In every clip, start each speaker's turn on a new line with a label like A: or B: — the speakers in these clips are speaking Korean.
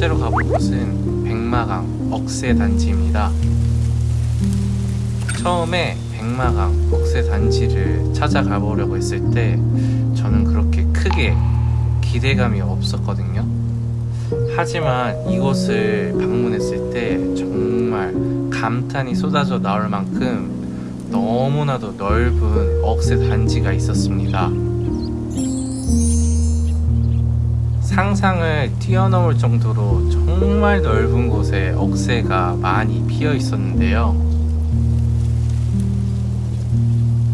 A: 번째로 가볼 곳은 백마강 억새단지입니다. 처음에 백마강 억새단지를 찾아가 보려고 했을 때 저는 그렇게 크게 기대감이 없었거든요. 하지만 이곳을 방문했을 때 정말 감탄이 쏟아져 나올 만큼 너무나도 넓은 억새 단지가 있었습니다. 상상을 뛰어넘을 정도로 정말 넓은 곳에 억새가 많이 피어 있었는데요.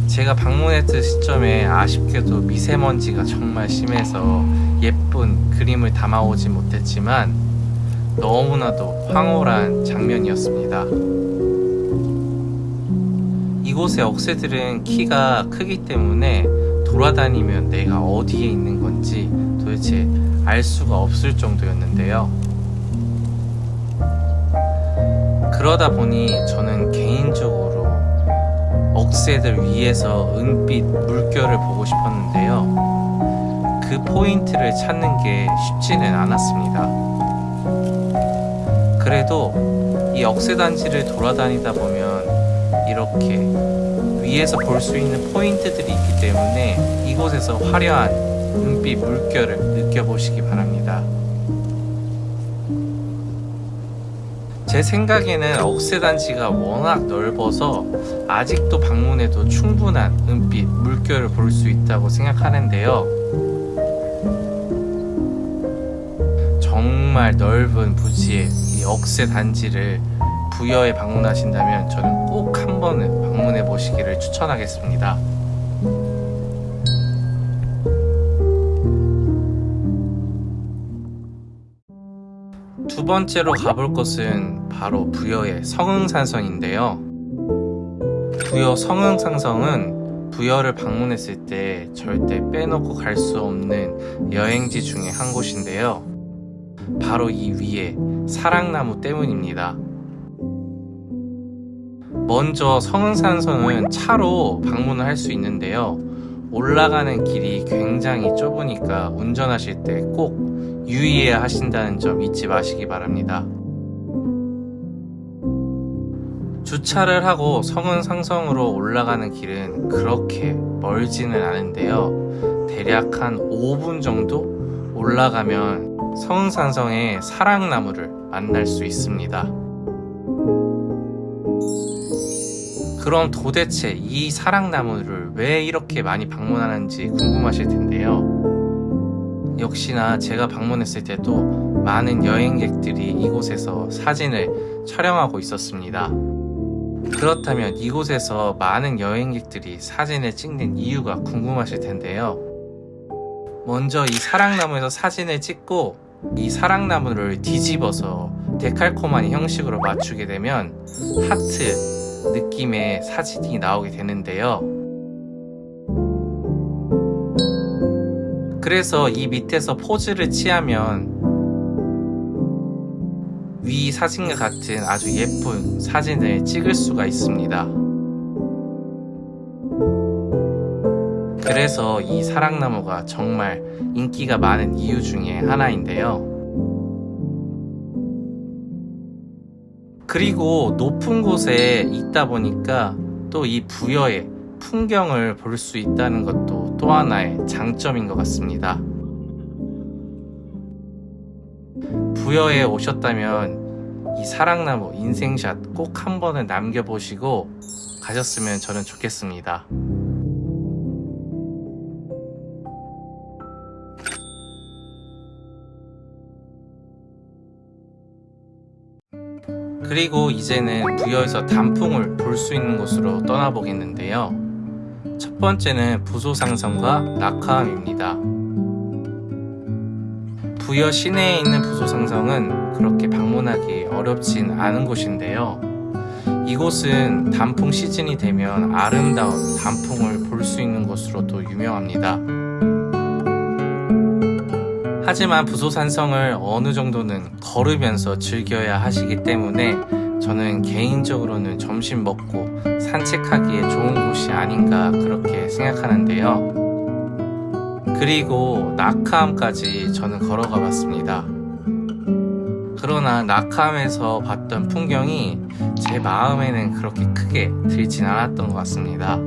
A: 제가 방문했을 시점에 아쉽게도 미세먼지가 정말 심해서 예쁜 그림을 담아오지 못했지만 너무나도 황홀한 장면이었습니다. 이곳의 억새들은 키가 크기 때문에 돌아다니면 내가 어디에 있는 건지 도대체 알 수가 없을 정도였는데요. 그러다 보니 저는 개인적으로 억새들 위에서 은빛 물결을 보고 싶었는데요. 그 포인트를 찾는 게 쉽지는 않았습니다. 그래도 이 억새단지를 돌아다니다 보면 이렇게 위에서 볼 수 있는 포인트들이 있기 때문에 이곳에서 화려한 은빛 물결을 느껴보시기 바랍니다. 제 생각에는 억새단지가 워낙 넓어서 아직도 방문해도 충분한 은빛 물결을 볼 수 있다고 생각하는데요. 정말 넓은 부지의 이 억새단지를 부여에 방문하신다면 저는 꼭 한 번은 방문해 보시기를 추천하겠습니다. 두 번째로 가볼 곳은 바로 부여의 성흥산성인데요. 부여 성흥산성은 부여를 방문했을 때 절대 빼놓고 갈 수 없는 여행지 중에 한 곳인데요. 바로 이 위에 사랑나무 때문입니다. 먼저 성흥산성은 차로 방문을 할 수 있는데요. 올라가는 길이 굉장히 좁으니까 운전하실 때 꼭 유의해야 하신다는 점 잊지 마시기 바랍니다. 주차를 하고 성은상성으로 올라가는 길은 그렇게 멀지는 않은데요. 대략 한 5분 정도 올라가면 성은산성의 사랑나무를 만날 수 있습니다. 그럼 도대체 이 사랑나무를 왜 이렇게 많이 방문하는지 궁금하실 텐데요. 역시나 제가 방문했을 때도 많은 여행객들이 이곳에서 사진을 촬영하고 있었습니다. 그렇다면 이곳에서 많은 여행객들이 사진을 찍는 이유가 궁금하실 텐데요. 먼저 이 사랑나무에서 사진을 찍고 이 사랑나무를 뒤집어서 데칼코마니 형식으로 맞추게 되면 하트 느낌의 사진이 나오게 되는데요. 그래서 이 밑에서 포즈를 취하면 위 사진과 같은 아주 예쁜 사진을 찍을 수가 있습니다. 그래서 이 사랑나무가 정말 인기가 많은 이유 중에 하나인데요. 그리고 높은 곳에 있다 보니까 또 이 부여의 풍경을 볼 수 있다는 것도 또 하나의 장점인 것 같습니다. 부여에 오셨다면 이 사랑나무 인생샷 꼭 한 번은 남겨보시고 가셨으면 저는 좋겠습니다. 그리고 이제는 부여에서 단풍을 볼 수 있는 곳으로 떠나보겠는데요. 첫 번째는 부소상성과 낙하암입니다. 부여 시내에 있는 부소상성은 그렇게 방문하기 어렵진 않은 곳인데요. 이곳은 단풍 시즌이 되면 아름다운 단풍을 볼 수 있는 곳으로도 유명합니다. 하지만 부소산성을 어느 정도는 걸으면서 즐겨야 하시기 때문에 저는 개인적으로는 점심 먹고 산책하기에 좋은 곳이 아닌가 그렇게 생각하는데요. 그리고 낙하암까지 저는 걸어가 봤습니다. 그러나 낙함에서 봤던 풍경이 제 마음에는 그렇게 크게 들진 않았던 것 같습니다.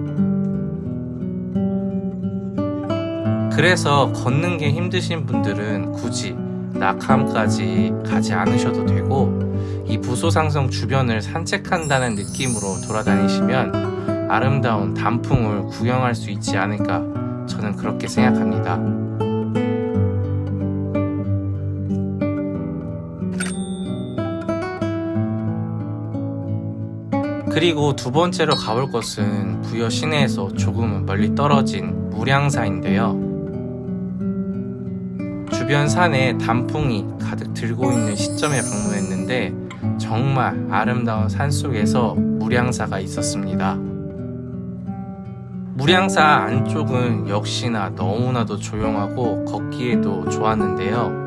A: 그래서 걷는 게 힘드신 분들은 굳이 낙함까지 가지 않으셔도 되고 이 부소상성 주변을 산책한다는 느낌으로 돌아다니시면 아름다운 단풍을 구경할 수 있지 않을까 저는 그렇게 생각합니다. 그리고 두 번째로 가볼 곳은 부여 시내에서 조금은 멀리 떨어진 무량사인데요. 주변 산에 단풍이 가득 들고 있는 시점에 방문했는데 정말 아름다운 산 속에서 무량사가 있었습니다. 무량사 안쪽은 역시나 너무나도 조용하고 걷기에도 좋았는데요.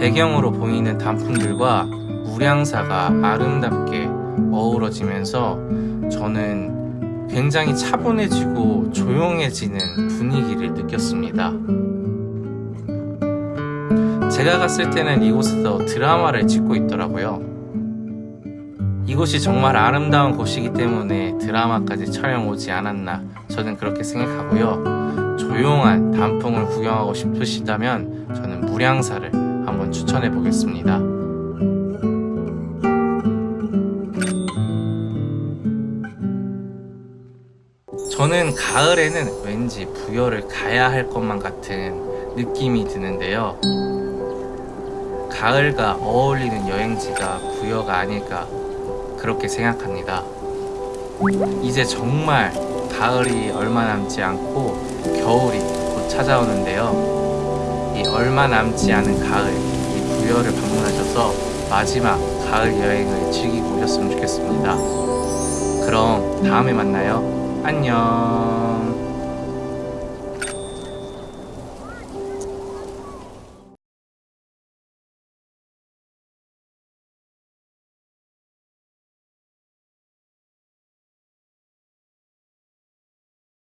A: 배경으로 보이는 단풍들과 무량사가 아름답게 어우러지면서 저는 굉장히 차분해지고 조용해지는 분위기를 느꼈습니다. 제가 갔을 때는 이곳에서 드라마를 찍고 있더라고요. 이곳이 정말 아름다운 곳이기 때문에 드라마까지 촬영 오지 않았나 저는 그렇게 생각하고요. 조용한 단풍을 구경하고 싶으시다면 저는 무량사를 한번 추천해 보겠습니다. 저는 가을에는 왠지 부여를 가야 할 것만 같은 느낌이 드는데요. 가을과 어울리는 여행지가 부여가 아닐까 그렇게 생각합니다. 이제 정말 가을이 얼마 남지 않고 겨울이 곧 찾아오는데요. 이 얼마 남지 않은 가을, 이 부여를 방문하셔서 마지막 가을 여행을 즐기고 오셨으면 좋겠습니다. 그럼 다음에 만나요. 안녕.